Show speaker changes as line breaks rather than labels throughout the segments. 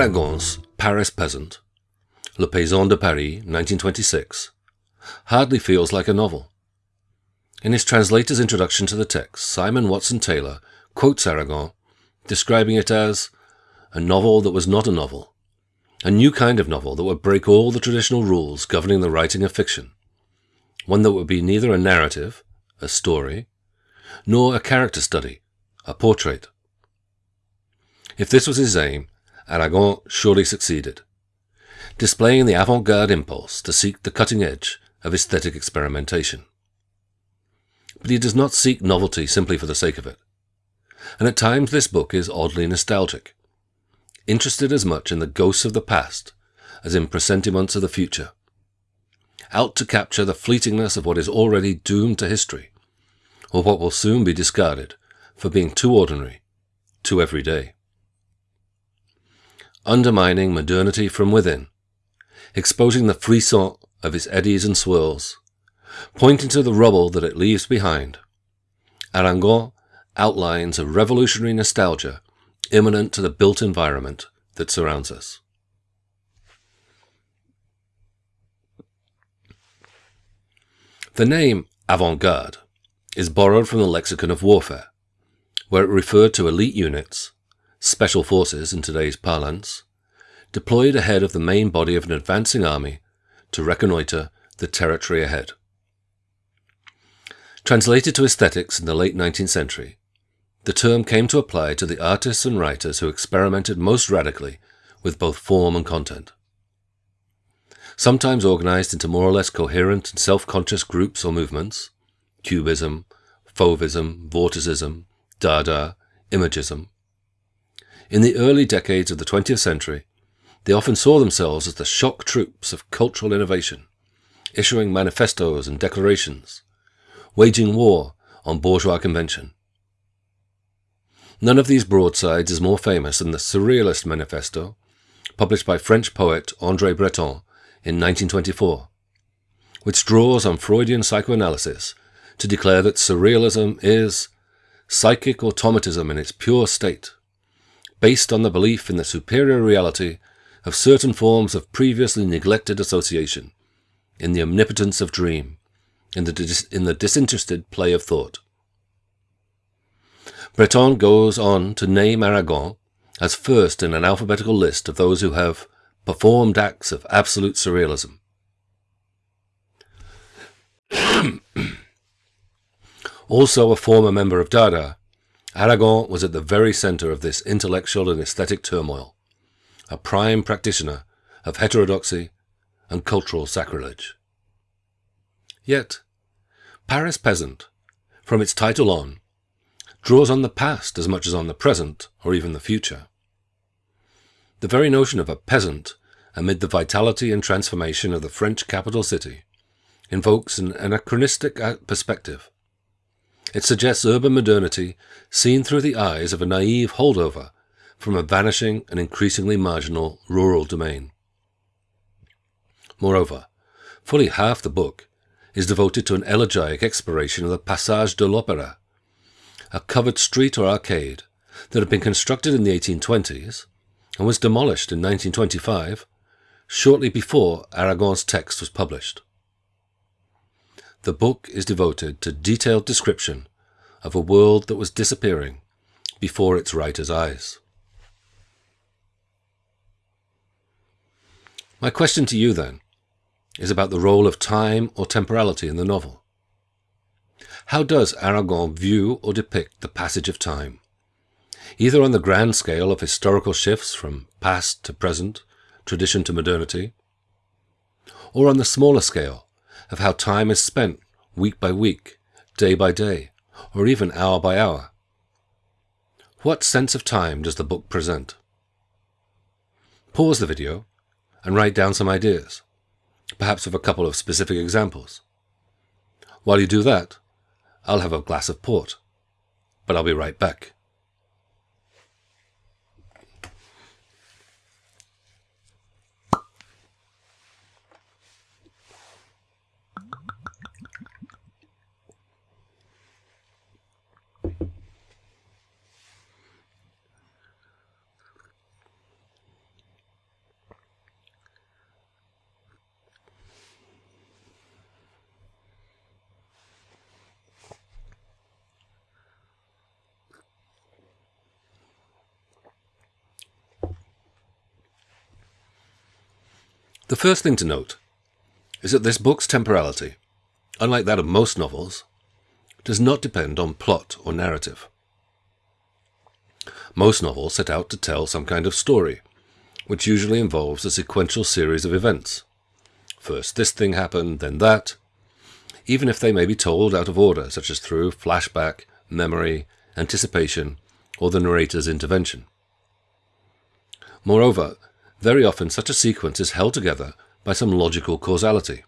Aragon's Paris Peasant, Le Paysan de Paris, 1926, hardly feels like a novel. In his translator's introduction to the text, Simon Watson Taylor quotes Aragon, describing it as a novel that was not a novel, a new kind of novel that would break all the traditional rules governing the writing of fiction, one that would be neither a narrative, a story, nor a character study, a portrait. If this was his aim, Aragon surely succeeded, displaying the avant-garde impulse to seek the cutting edge of aesthetic experimentation. But he does not seek novelty simply for the sake of it. And at times this book is oddly nostalgic, interested as much in the ghosts of the past as in presentiments of the future, out to capture the fleetingness of what is already doomed to history, or what will soon be discarded for being too ordinary, too everyday. Undermining modernity from within, exposing the frisson of its eddies and swirls, pointing to the rubble that it leaves behind. Aragon outlines a revolutionary nostalgia immanent to the built environment that surrounds us. The name avant-garde is borrowed from the lexicon of warfare, where it referred to elite units, special forces in today's parlance, deployed ahead of the main body of an advancing army to reconnoiter the territory ahead. Translated to aesthetics in the late 19th century, the term came to apply to the artists and writers who experimented most radically with both form and content. Sometimes organized into more or less coherent and self-conscious groups or movements, cubism, fauvism, vorticism, dada, imagism. In the early decades of the 20th century, they often saw themselves as the shock troops of cultural innovation, issuing manifestos and declarations, waging war on bourgeois convention. None of these broadsides is more famous than the Surrealist Manifesto, published by French poet André Breton in 1924, which draws on Freudian psychoanalysis to declare that Surrealism is psychic automatism in its pure state, based on the belief in the superior reality of certain forms of previously neglected association, in the omnipotence of dream, in the, dis in the disinterested play of thought. Breton goes on to name Aragon as first in an alphabetical list of those who have performed acts of absolute surrealism. also a former member of Dada, Aragon was at the very center of this intellectual and aesthetic turmoil, a prime practitioner of heterodoxy and cultural sacrilege. Yet, Paris Peasant, from its title on, draws on the past as much as on the present or even the future. The very notion of a peasant amid the vitality and transformation of the French capital city invokes an anachronistic uh, perspective. It suggests urban modernity seen through the eyes of a naive holdover from a vanishing and increasingly marginal rural domain. Moreover, fully half the book is devoted to an elegiac exploration of the Passage de l'Opéra, a covered street or arcade that had been constructed in the 1820s and was demolished in 1925, shortly before Aragon's text was published. The book is devoted to detailed description of a world that was disappearing before its writer's eyes. My question to you, then, is about the role of time or temporality in the novel. How does Aragon view or depict the passage of time? Either on the grand scale of historical shifts from past to present, tradition to modernity, or on the smaller scale of how time is spent week by week, day by day, or even hour by hour. What sense of time does the book present? Pause the video and write down some ideas, perhaps with a couple of specific examples. While you do that, I'll have a glass of port. But I'll be right back. The first thing to note is that this book's temporality, unlike that of most novels, does not depend on plot or narrative. Most novels set out to tell some kind of story, which usually involves a sequential series of events. First this thing happened, then that, even if they may be told out of order, such as through flashback, memory, anticipation, or the narrator's intervention. Moreover, very often such a sequence is held together by some logical causality.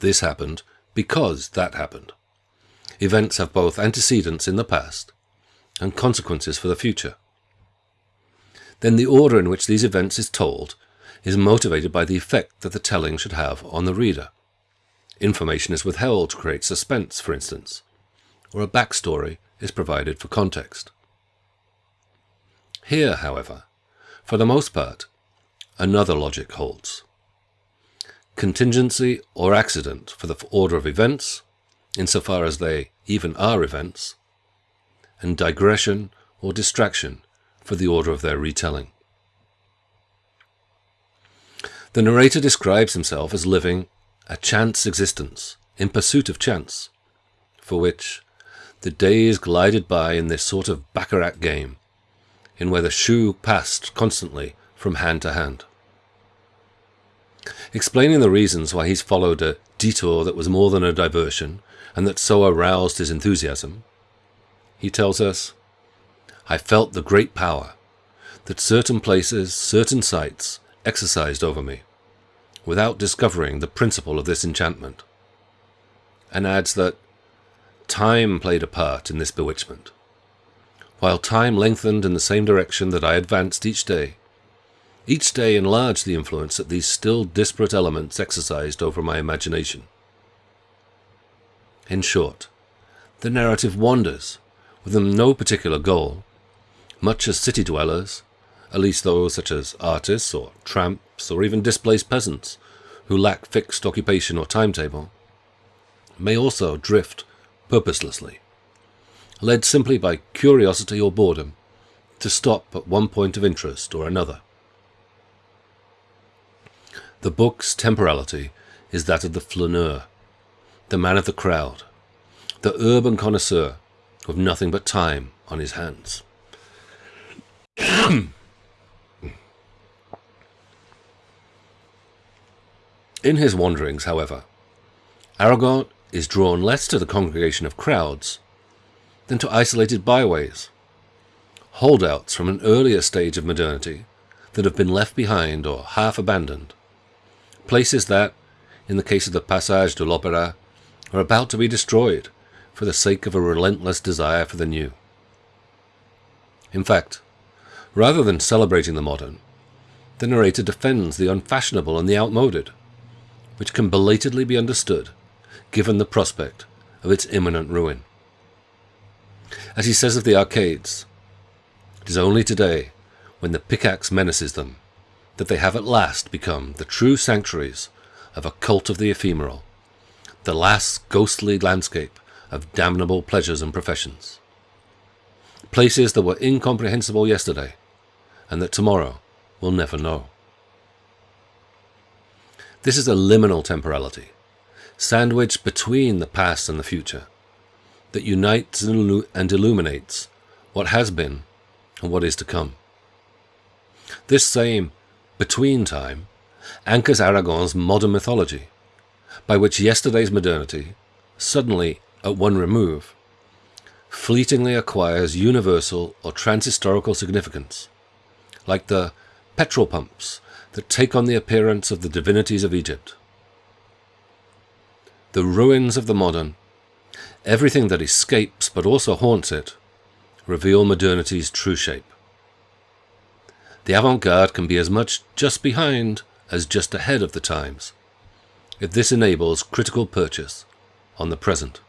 This happened because that happened. Events have both antecedents in the past and consequences for the future. Then the order in which these events is told is motivated by the effect that the telling should have on the reader. Information is withheld to create suspense, for instance, or a backstory is provided for context. Here, however, for the most part, another logic holds. Contingency or accident for the order of events, insofar as they even are events, and digression or distraction for the order of their retelling. The narrator describes himself as living a chance existence in pursuit of chance, for which the days glided by in this sort of baccarat game in where the shoe passed constantly from hand to hand. Explaining the reasons why he's followed a detour that was more than a diversion and that so aroused his enthusiasm, he tells us, I felt the great power that certain places, certain sights exercised over me, without discovering the principle of this enchantment, and adds that time played a part in this bewitchment while time lengthened in the same direction that I advanced each day. Each day enlarged the influence that these still disparate elements exercised over my imagination. In short, the narrative wanders, with no particular goal, much as city dwellers, at least those such as artists or tramps or even displaced peasants, who lack fixed occupation or timetable, may also drift purposelessly led simply by curiosity or boredom, to stop at one point of interest or another. The book's temporality is that of the flaneur, the man of the crowd, the urban connoisseur with nothing but time on his hands. In his wanderings, however, Aragon is drawn less to the congregation of crowds than to isolated byways, holdouts from an earlier stage of modernity that have been left behind or half abandoned, places that, in the case of the Passage de l'Opéra, are about to be destroyed for the sake of a relentless desire for the new. In fact, rather than celebrating the modern, the narrator defends the unfashionable and the outmoded, which can belatedly be understood given the prospect of its imminent ruin. As he says of the arcades, it is only today, when the pickaxe menaces them, that they have at last become the true sanctuaries of a cult of the ephemeral, the last ghostly landscape of damnable pleasures and professions. Places that were incomprehensible yesterday, and that tomorrow will never know. This is a liminal temporality, sandwiched between the past and the future, that unites and illuminates what has been and what is to come. This same between time anchors Aragon's modern mythology, by which yesterday's modernity, suddenly at one remove, fleetingly acquires universal or transhistorical significance, like the petrol pumps that take on the appearance of the divinities of Egypt. The ruins of the modern Everything that escapes but also haunts it reveal modernity's true shape. The avant-garde can be as much just behind as just ahead of the times, if this enables critical purchase on the present.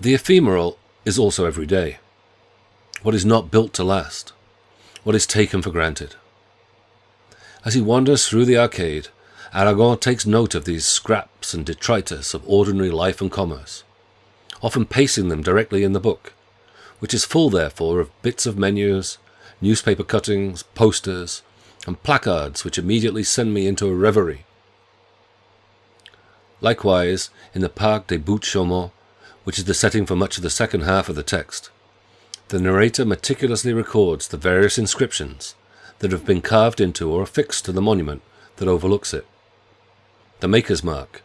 The ephemeral is also every day. What is not built to last, what is taken for granted. As he wanders through the arcade, Aragon takes note of these scraps and detritus of ordinary life and commerce, often pasting them directly in the book, which is full therefore of bits of menus, newspaper cuttings, posters, and placards which immediately send me into a reverie. Likewise, in the Parc des Buttes Chaumont, which is the setting for much of the second half of the text, the narrator meticulously records the various inscriptions that have been carved into or affixed to the monument that overlooks it. The maker's mark,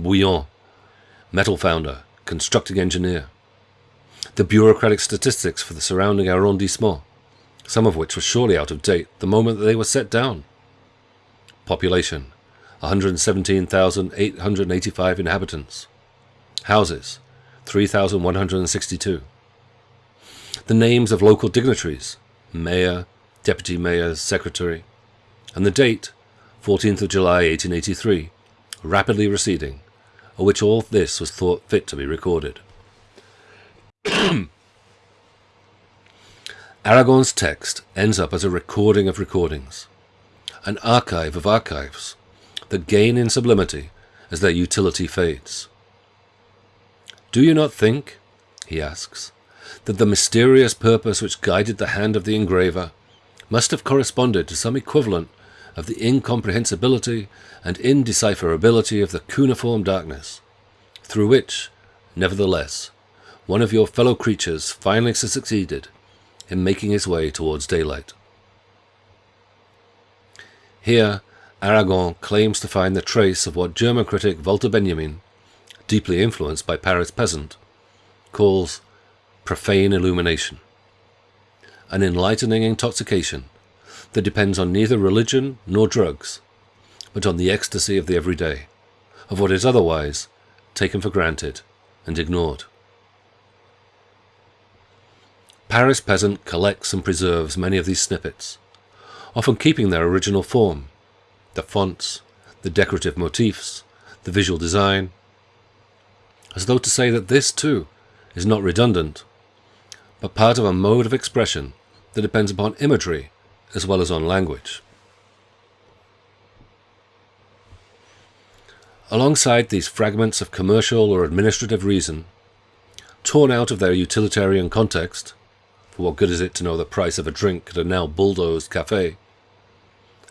Bouillon, metal founder, constructing engineer. The bureaucratic statistics for the surrounding arrondissement, some of which were surely out of date the moment that they were set down. Population 117,885 inhabitants. Houses 3,162. The names of local dignitaries mayor, deputy mayor, secretary, and the date 14th of July 1883, rapidly receding, of which all this was thought fit to be recorded. Aragon's text ends up as a recording of recordings, an archive of archives that gain in sublimity as their utility fades. Do you not think, he asks, that the mysterious purpose which guided the hand of the engraver must have corresponded to some equivalent of the incomprehensibility and indecipherability of the cuneiform darkness, through which, nevertheless, one of your fellow creatures finally succeeded in making his way towards daylight. Here, Aragon claims to find the trace of what German critic Walter Benjamin, deeply influenced by Paris Peasant, calls profane illumination, an enlightening intoxication that depends on neither religion nor drugs, but on the ecstasy of the everyday, of what is otherwise taken for granted and ignored. Paris Peasant collects and preserves many of these snippets, often keeping their original form, the fonts, the decorative motifs, the visual design, as though to say that this, too, is not redundant, but part of a mode of expression that depends upon imagery as well as on language. Alongside these fragments of commercial or administrative reason, torn out of their utilitarian context, for what good is it to know the price of a drink at a now bulldozed cafe?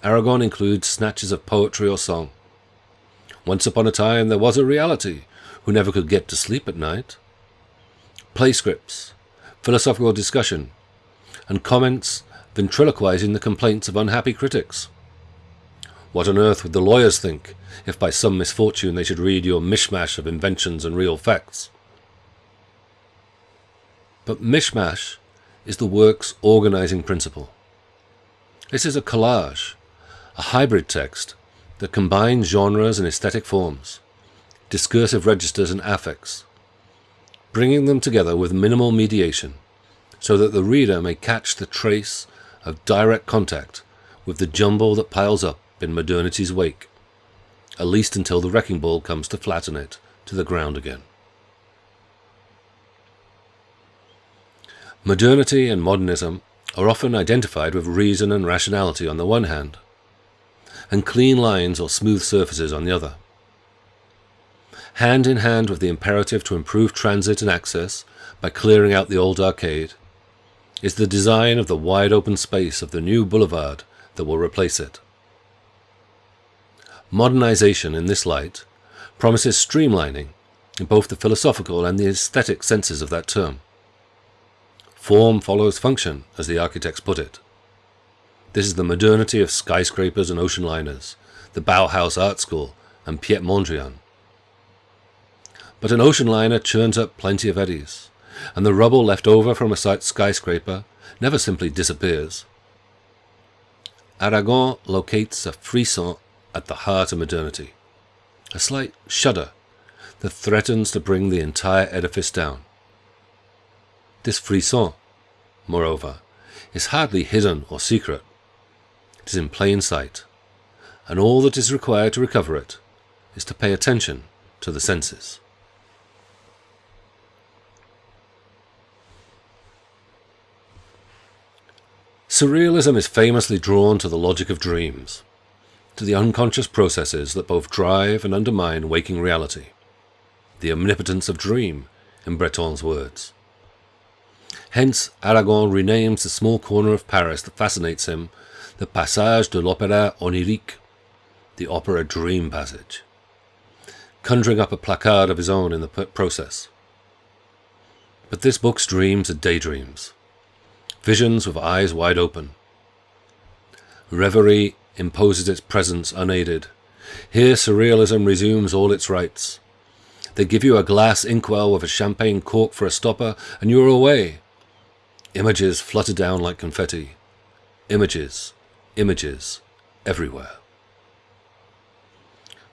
Aragon includes snatches of poetry or song. Once upon a time there was a reality who never could get to sleep at night. Play scripts, philosophical discussion, and comments ventriloquizing the complaints of unhappy critics. What on earth would the lawyers think if by some misfortune they should read your mishmash of inventions and real facts? But mishmash is the work's organizing principle. This is a collage, a hybrid text that combines genres and aesthetic forms, discursive registers and affects, bringing them together with minimal mediation so that the reader may catch the trace of direct contact with the jumble that piles up in modernity's wake, at least until the wrecking ball comes to flatten it to the ground again. Modernity and modernism are often identified with reason and rationality on the one hand, and clean lines or smooth surfaces on the other. Hand in hand with the imperative to improve transit and access by clearing out the old arcade, is the design of the wide open space of the new boulevard that will replace it. Modernization in this light promises streamlining in both the philosophical and the aesthetic senses of that term. Form follows function, as the architects put it. This is the modernity of skyscrapers and ocean liners, the Bauhaus Art School, and Piet Mondrian. But an ocean liner churns up plenty of eddies, and the rubble left over from a skyscraper never simply disappears. Aragon locates a frisson at the heart of modernity, a slight shudder that threatens to bring the entire edifice down. This frisson, moreover, is hardly hidden or secret. It is in plain sight, and all that is required to recover it is to pay attention to the senses. Surrealism is famously drawn to the logic of dreams, to the unconscious processes that both drive and undermine waking reality, the omnipotence of dream, in Breton's words. Hence, Aragon renames the small corner of Paris that fascinates him the Passage de l'Opéra Onirique, the opera dream passage, conjuring up a placard of his own in the process. But this book's dreams are daydreams, visions with eyes wide open. Reverie imposes its presence unaided. Here surrealism resumes all its rights. They give you a glass inkwell with a champagne cork for a stopper, and you're away. Images flutter down like confetti. Images, images, everywhere.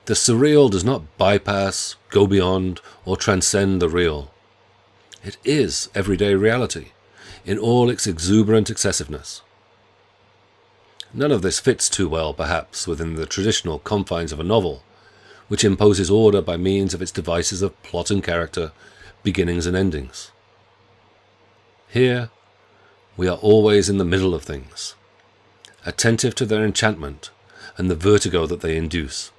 The surreal does not bypass, go beyond, or transcend the real. It is everyday reality, in all its exuberant excessiveness. None of this fits too well, perhaps, within the traditional confines of a novel, which imposes order by means of its devices of plot and character, beginnings and endings. Here, we are always in the middle of things, attentive to their enchantment and the vertigo that they induce.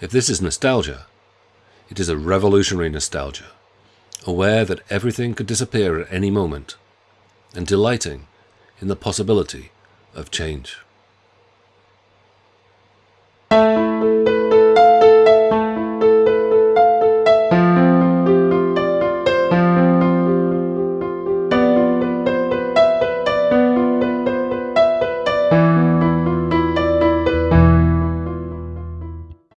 If this is nostalgia, it is a revolutionary nostalgia, aware that everything could disappear at any moment, and delighting in the possibility of change.